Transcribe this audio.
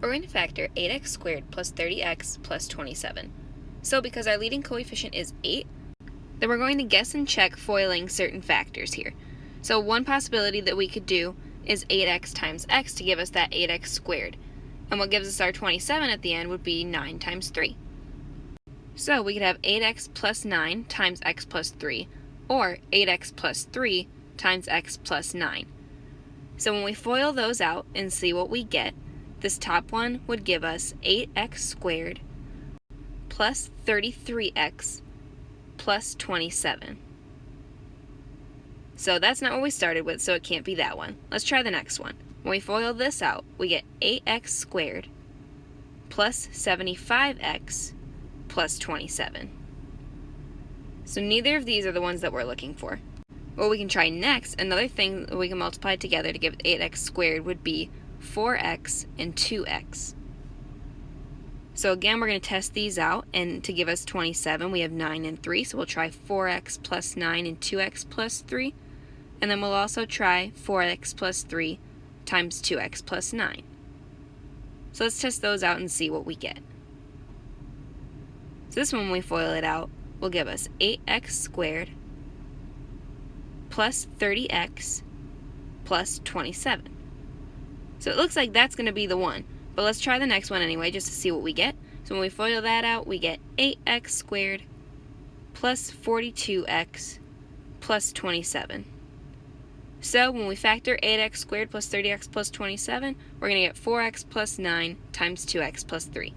we're going to factor 8x squared plus 30x plus 27. So because our leading coefficient is 8, then we're going to guess and check foiling certain factors here. So one possibility that we could do is 8x times x to give us that 8x squared. And what gives us our 27 at the end would be 9 times 3. So we could have 8x plus 9 times x plus 3, or 8x plus 3 times x plus 9. So when we FOIL those out and see what we get, this top one would give us 8x squared plus 33x plus 27. So that's not what we started with, so it can't be that one. Let's try the next one. When we FOIL this out, we get 8x squared plus 75x plus 27. So neither of these are the ones that we're looking for. What we can try next, another thing that we can multiply together to give 8x squared would be 4x and 2x. So again, we're going to test these out, and to give us 27, we have 9 and 3, so we'll try 4x plus 9 and 2x plus 3, and then we'll also try 4x plus 3 times 2x plus 9. So let's test those out and see what we get. So this one, when we FOIL it out, will give us 8x squared plus 30x plus 27. So it looks like that's going to be the one. But let's try the next one anyway, just to see what we get. So when we FOIL that out, we get 8x squared plus 42x plus 27. So when we factor 8x squared plus 30x plus 27, we're going to get 4x plus 9 times 2x plus 3.